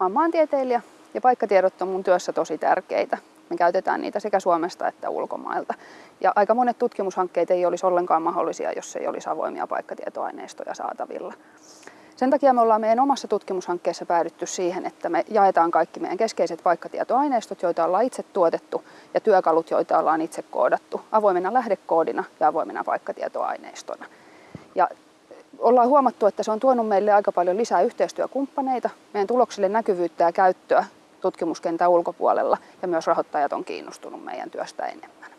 Mä oon maantieteilijä ja paikkatiedot on mun työssä tosi tärkeitä. Me käytetään niitä sekä Suomesta että ulkomailta. Ja aika monet tutkimushankkeet ei olisi ollenkaan mahdollisia, jos ei olisi avoimia paikkatietoaineistoja saatavilla. Sen takia me ollaan meidän omassa tutkimushankkeessa päädytty siihen, että me jaetaan kaikki meidän keskeiset paikkatietoaineistot, joita ollaan itse tuotettu, ja työkalut, joita ollaan itse koodattu, avoimena lähdekoodina ja avoimena paikkatietoaineistona. Ja ollaan huomattu, että se on tuonut meille aika paljon lisää yhteistyökumppaneita, meidän tuloksille näkyvyyttä ja käyttöä tutkimuskentän ulkopuolella, ja myös rahoittajat on kiinnostunut meidän työstä enemmän.